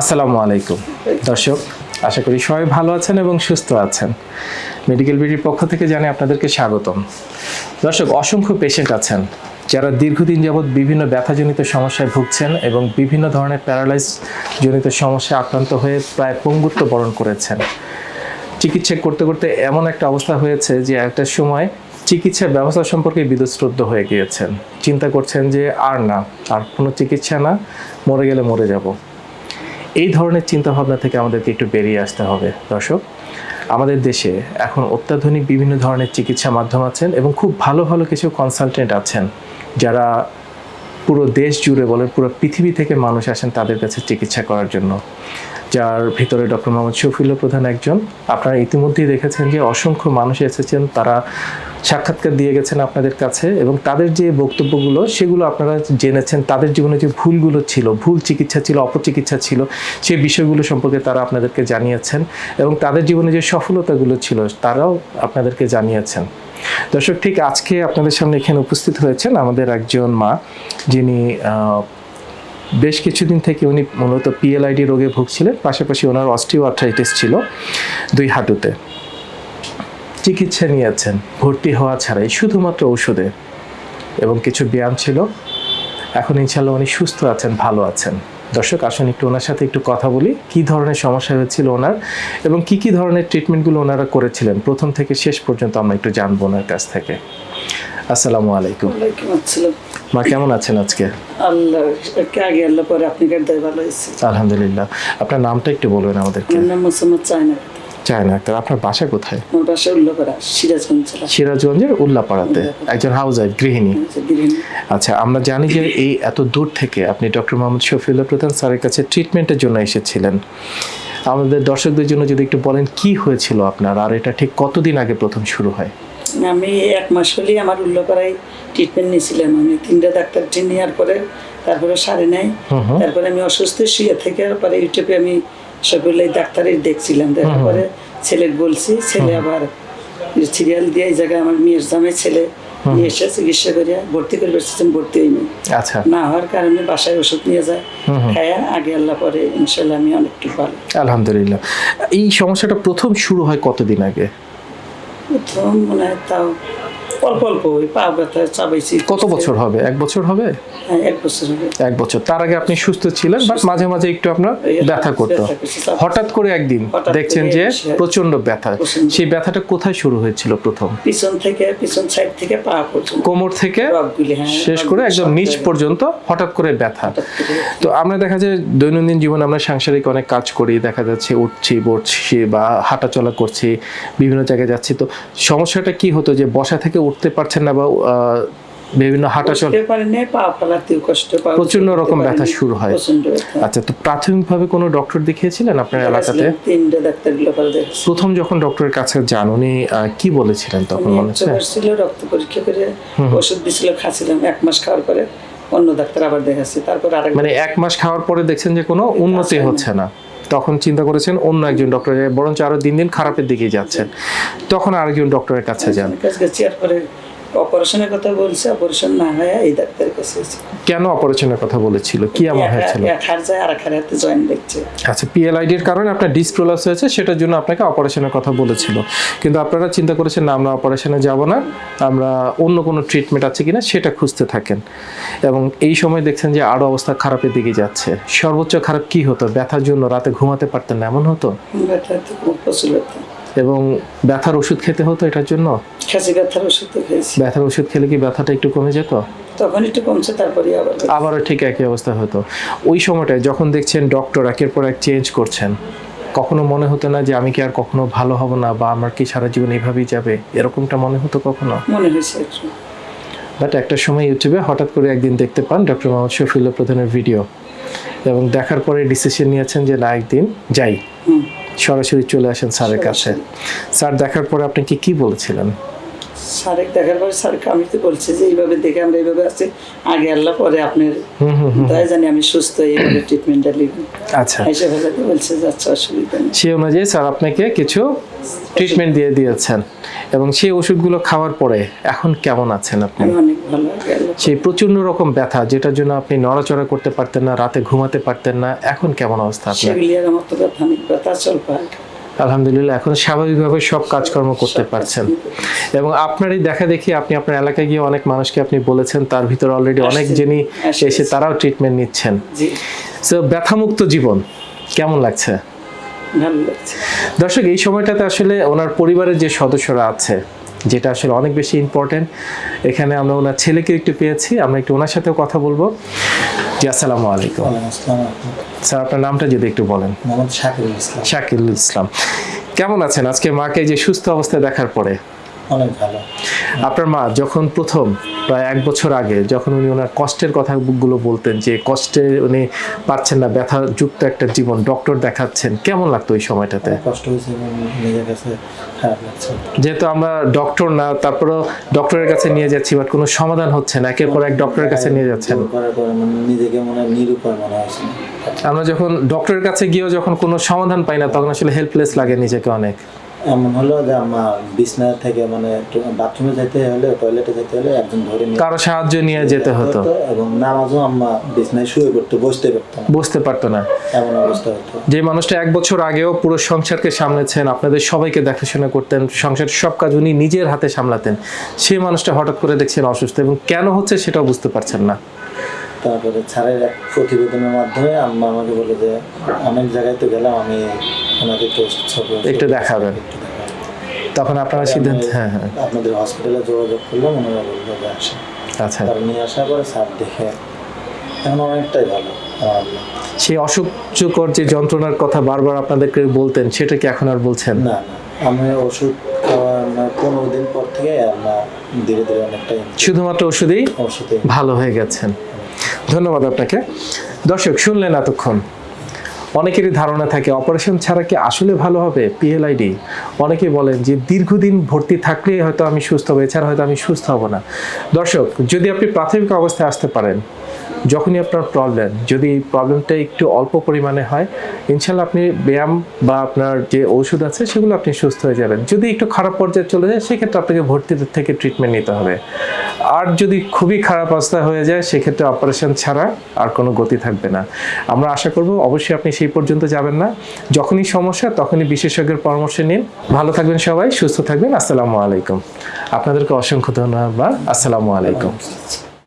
আসসালামু আলাইকুম। দর্শক, আশা করি সবাই ভালো আছেন এবং সুস্থ আছেন। মেডিকেল বিডির পক্ষ থেকে জানাই আপনাদেরকে স্বাগতম। দর্শক, অসংখ্য পেশেন্ট আছেন যারা দীর্ঘদিন যাবৎ বিভিন্ন ব্যথাজনিত সমস্যায় ভুগছেন এবং বিভিন্ন ধরনের প্যারালাইজ জনিত সমস্যায় আক্রান্ত হয়ে প্রায় পঙ্গুত্ব বরণ করেছেন। চিকিৎসা করতে করতে এমন একটা অবস্থা হয়েছে যে একটা সময় চিকিৎসা ব্যবস্থা সম্পর্কে বিদুশ্রদ্ধ হয়ে গিয়েছেন। চিন্তা করছেন যে, আর না, আর কোনো চিকিৎসা না, মরে গেলে মরে যাব। এই ধরনের চিন্তাভাবনা থেকে আমাদেরকে একটু বেরিয়ে আসতে হবে। দর্শক, আমাদের দেশে এখন অত্যাধুনিক বিভিন্ন ধরনের চিকিৎসা মাধ্যম আছেন এবং খুব ভালো ভালো কিছু কনসালটেন্ট আছেন। যারা পুরো দেশ জুড়ে বলেন, পুরো পৃথিবী থেকে মানুষ আসেন তাদের কাছে চিকিৎসা করার জন্য। যার ভিতরে ডক্টর মোহাম্মদ শফিউল্লাহ প্রধান একজন। আপনারা ইতিমধ্যেই দেখেছেন যে অসংখ্য মানুষ এসেছেন। তারা সাক্ষাৎকার দিয়ে গেছেন আপনাদের কাছে এবং তাদের যে বক্তব্যগুলো, সেগুলো আপনারা জেনেছেন। তাদের জীবনে যে ভুলগুলো ছিল, ভুল চিকিৎসা ছিল, অপচিকিৎসা ছিল সেই বিষয়গুলো সম্পর্কে তারা আপনাদেরকে জানিয়েছেন এবং তাদের জীবনে যে সফলতাগুলো ছিল, তারাও আপনাদেরকে জানিয়েছেন। দর্শক, ঠিক আজকে আপনাদের সামনে এখানে উপস্থিত হয়েছেন আমাদের একজন মা, যিনি বেশ কিছুদিন থেকে উনি মূলত পিএলআইডি রোগে ভুগছিলেন, পাশাপাশি ওনার অস্টিও ছিল দুই হাঁটুতে। চিকিৎসা নিয়েছেন ভর্তি হওয়া ছাড়াই শুধুমাত্র ওষুধে। এবং কিছু ব্যায়াম ছিল। এখন ইনশাল্লাহ উনি সুস্থ আছেন ভালো আছেন। দর্শক আসুন একটু ওনার সাথে একটু কথা বলি। কি ধরনের সমস্যা হয়েছিল ওনার এবং কি কি ধরনের ট্রিটমেন্টগুলো ওনারা করেছিলেন? প্রথম থেকে শেষ পর্যন্ত আমরা একটু জানব ওনার কাছ থেকে। আসসালামু আলাইকুম। মা কেমন আছেন আজকে? আল্লাহ কে আগে আল্লাহ পরে আপনি ভালো আলহামদুলিল্লাহ। আপনার নামটা একটু বলবেন আমাদেরকে। আমার নাম মোসাম্মদ চায়না চায় না। ডাক্তার আপনার বাসা কোথায়? আমার বাসা উল্লাপাড়া সিরাজগঞ্জ জেলা। সিরাজগঞ্জের উল্লাপাড়াতে। একজন হাউস ওয়াইফ গৃহিণী। আচ্ছা আমরা জানি যে এই এত দূর থেকে আপনি ডক্টর মোহাম্মদ শফিউল্লাহ প্রধান স্যারের কাছে ট্রিটমেন্টের জন্য এসেছিলেন। আমাদের দর্শকদের জন্য যদি একটু বলেন কি হয়েছিল আপনার? আর এটা ঠিক কতদিন আগে প্রথম শুরু হয়? আমি এক মাস হলেই আমার উল্লাপাড়ায় ট্রিটমেন্ট নিয়েছিলাম। আমি তিনটা ডাক্তার নেওয়ার পরে তারপরে সারে নাই। তারপরে আমি অসুস্থ শুয়ে থেকে পরে ইউটিউবে আমি সবগুলো ডাক্তারের দেখছিলাম। দেখার পরে ছেলের বলছি ছেলে আবার সিরিয়াল দিয়ে এই জায়গায় আমার মেয়ের জামে ছেলে নিয়ে এসে চিকিৎসা করে ভর্তি করে বেসেছেন ভর্তি হয়নি। আচ্ছা। না হওয়ার কারণে বাসায় ওষুধ নিয়ে যায় খায়া আগে আল্লাহ পরে ইনশাল্লাহ আমি অনেকটু ভালো। আলহামদুলিল্লাহ। এই সমস্যাটা প্রথম শুরু হয় কতদিন আগে? প্রথম মনে হয় তাও অল্প অল্প ওই পা ব্যথা চাবাইছি কত বছর হবে? এক বছর হবে? হ্যাঁ এক বছর হবে। এক বছর। তার আগে আপনি সুস্থ ছিলেন বাট মাঝে মাঝে একটু আপনার ব্যথা করতো। হঠাৎ করে একদিন দেখছেন যে প্রচণ্ড ব্যথা। সেই ব্যথাটা কোথায় শুরু হয়েছিল প্রথম? পিছন থেকে পিছন সাইড থেকে পা পর্যন্ত। কোমর থেকে হ্যাঁ শেষ করে একদম নিচ পর্যন্ত হঠাৎ করে ব্যথা। তো আমরা দেখা যায় দৈনন্দিন জীবনে আমরা সাংসারিক অনেক কাজ করি দেখা যাচ্ছে উঠছি বসছি বা হাঁটাচলা করছি বিভিন্ন জায়গায় যাচ্ছি। তো সমস্যাটা কি হতো যে বসা থেকে উঠতে পারছেন না বা বিভিন্ন হাঁটাচলা উঠতে পারে না পা ফেলাতেও কষ্ট পা প্রচণ্ড উঠতে রকম ব্যথা শুরু হয়। আচ্ছা তো প্রাথমিকভাবে কোনো ডক্টর দেখিয়েছিলেন আপনার এলাকাতে? প্রথম যখন ডক্টরের কাছে যান উনি কি বলেছিলেন তখন মনে হচ্ছে? রক্ত পরীক্ষা করে ওষুধ দিছিল খাচ্ছিলাম এক মাস খাওয়ার পরে অন্য ডাক্তার আবার দেখাচ্ছি তারপর আরেক মানে এক মাস খাওয়ার পরে দেখছেন যে কোনো উন্নতি হচ্ছে না। তখন চিন্তা করেছেন অন্য একজন ডক্টরের, বরঞ্চ আরও দিন দিন খারাপের দিকে যাচ্ছেন। তখন আরেকজন ডক্টরের কাছে যান। অপারেশনের কথা বলছে অপারেশন না হয় এই ডাক্তারের কাছে কেন অপারেশনের কথা বলেছিল? কি এমন হয়েছিল? এক হার যায় আর এক হার হাতে জয়েন দেখছে। আচ্ছা পিএলআইডির কারণে আপনার ডিসপ্রোলাস হয়েছে সেটার জন্য আপনাকে অপারেশনের কথা বলেছিল। কিন্তু আপনারা চিন্তা করেছেন না আমরা অপারেশনে যাব না আমরা অন্য কোনো ট্রিটমেন্ট আছে কিনা সেটা খুঁজতে থাকেন। এবং এই সময় দেখছেন যে আরও অবস্থা খারাপের দিকে যাচ্ছে। সর্বোচ্চ খারাপ কি হতো? ব্যথার জন্য রাতে ঘুমাতে পারতেন না এমন হতো? ব্যথা প্রচুর ব্যথা। এবং ব্যথার ওষুধ খেতে হতো এটার জন্য? ব্যথার ওষুধ তো খেয়েছি। ব্যথার ওষুধ খেলে কি ব্যথাটা একটু কমে যেত? তখন একটু কমছে তারপরে আবার আবারও ঠিক একই অবস্থা হতো। ওই সময়টায় যখন দেখছেন ডক্টর একের পর এক চেঞ্জ করছেন কখনো মনে হতো না যে আমি কি আর কখনো ভালো হব না বা আমার কি সারা জীবন এইভাবেই যাবে? এরকমটা মনে হতো কখনো? মনে হয়েছে বাট একটা সময় ইউটিউবে হঠাৎ করে একদিন দেখতে পান ডক্টর মোহাম্মদ শফিউল্লাহ প্রধানের ভিডিও এবং দেখার পরে ডিসিশন নিয়েছেন যে না একদিন যাই। হুম। সরাসরি চলে আসেন স্যারের কাছে। স্যার দেখার পরে আপনি কি কি বলেছিলেন? দেখার পরে স্যারকে আমি তো বলছি যে এইভাবে দেখে আমরা এইভাবে আছি। আগে আল্লাহ পরে আপনার। তাই জানি আমি সুস্থ এইভাবে ট্রিটমেন্টটা আচ্ছা। এসে বলছে যে আচ্ছা অসুবিধা নেই। সেই অনুযায়ী স্যার আপনাকে কিছু ট্রিটমেন্ট দিয়ে দিয়েছেন। এবং সেই ওষুধগুলো খাওয়ার পরে এখন কেমন আছেন আপনি? সেই প্রচণ্ড রকম ব্যথা যেটার জন্য আপনি নড়াচড়া করতে পারতেন না রাতে ঘুমাতে পারতেন না এখন কেমন অবস্থা আপনার? তো আলহামদুলিল্লাহ এখন স্বাভাবিকভাবে সব কাজকর্ম করতে পারছেন। এবং আপনারই দেখা দেখি আপনি আপনার এলাকায় গিয়ে অনেক মানুষকে আপনি বলেছেন তার ভিতরে অলরেডি অনেক যিনি এসে তারাও ট্রিটমেন্ট নিচ্ছেন। সো ব্যথামুক্ত জীবন কেমন লাগছে? ভালো লাগছে। দর্শক এই সময়টাতে আসলে ওনার পরিবারের যে সদস্যরা আছে যেটা আসলে অনেক বেশি ইম্পর্টেন্ট এখানে আমরা ওনার ছেলেকে একটু পেয়েছি আমরা একটু ওনার সাথেও কথা বলব। জি আসসালামু আলাইকুম। ওয়ালাইকুম স্যার আপনার নামটা যদি একটু বলেন। শাকিল ইসলাম। শাকিল ইসলাম। কেমন আছেন? আজকে মাকে যে সুস্থ অবস্থায় দেখার পরে? অনেক ভালো। আপনার মা যখন প্রথম প্রায় এক বছর আগে যখন উনি ওনার কষ্টের কথাগুলো বলতেন যে কষ্টে উনি পারছেন না ব্যথাযুক্ত একটা জীবন ডক্টর দেখাচ্ছেন কেমন লাগতো ওই সময়টাতে? কষ্ট হয়েছে নিজের কাছে খারাপ লাগছে। যেহেতু আমরা ডক্টর না তারপরেও ডক্টরের কাছে নিয়ে যাচ্ছি বাট কোনো সমাধান হচ্ছে না একের পর এক ডক্টরের কাছে নিয়ে যাচ্ছেন। মানে নিজেকে মনে নিরুপায় মনে হয়েছে আমরা যখন ডক্টরের কাছে গিয়েও যখন কোনো সমাধান পাই না তখন আসলে হেল্পলেস লাগে নিজেকে অনেক। এমন হলো যে আমার বিছনা থেকে মানে বাথরুমে যেতে হলে টয়লেটে যেতে হলে একজন ধরে নিয়ে কারও সাহায্য নিয়ে যেতে হতো। এবং নামাজও আম্মা বিছনায় শুয়ে পড়তো বসতে পারতো না। বুঝতে পারতো না। এমন অবস্থা হতো। যে মানুষটা এক বছর আগেও পুরো সংসারকে সামলেছেন আপনাদের সবাইকে দেখাশোনা করতেন সংসারের সব কাজ উনি নিজের হাতে সামলাতেন সেই মানুষটা হঠাৎ করে দেখছেন অসুস্থ এবং কেন হচ্ছে সেটাও বুঝতে পারছেন না। তারপরে স্যারের এক প্রতিবেদনের মাধ্যমে আম্মা আমাকে বলে যে অনেক জায়গায় তো গেলাম আমি একটু ছবি একটু দেখাবেন। তখন আপনারা সিদ্ধান্ত হ্যাঁ হ্যাঁ। আপনাদের হসপিটালে যোগাযোগ করলাম ওনারা বলল যে আসে আচ্ছা। তার নিয়ে আসার পরে স্যার দেখে এখন অনেকটাই ভালো। সেই অসহ্যকর যে যন্ত্রণার কথা বারবার আপনাদেরকে বলতেন সেটা কি এখন আর বলছেন? না আমি ওষুধ খাওয়ার মানে পনেরো দিন পর থেকে আমরা ধীরে ধীরে অনেকটাই শুধুমাত্র ওষুধেই ওষুধে ভালো হয়ে গেছেন। ধন্যবাদ আপনাকে। দর্শক শুনলেন এতক্ষণ। অনেকেরই ধারণা থাকে অপারেশন ছাড়া কি আসলে ভালো হবে? পিএলআইডি অনেকে বলেন যে দীর্ঘদিন ভর্তি থাকলেই হয়তো আমি সুস্থ হব, এছাড়া হয়তো আমি সুস্থ হব না। দর্শক, যদি আপনি প্রাথমিক অবস্থায় আসতে পারেন যখনই আপনার প্রবলেম যদি এই প্রবলেমটা একটু অল্প পরিমাণে হয়, ইনশাল্লাহ আপনি ব্যায়াম বা আপনার যে ওষুধ আছে, সেগুলো আপনি সুস্থ হয়ে যাবেন। যদি একটু খারাপ পর্যায়ে চলে যায়, সেক্ষেত্রে আপনাকে ভর্তি থেকে ট্রিটমেন্ট নিতে হবে। আর যদি খুবই খারাপ অবস্থা হয়ে যায়, সেক্ষেত্রে অপারেশন ছাড়া আর কোনো গতি থাকবে না। আমরা আশা করব, অবশ্যই আপনি সেই পর্যন্ত যাবেন না। যখনই সমস্যা, তখনই বিশেষজ্ঞের পরামর্শ নিন। ভালো থাকবেন সবাই, সুস্থ থাকবেন। আসসালামু আলাইকুম। আপনাদেরকে অসংখ্য ধন্যবাদ। আসসালামু আলাইকুম।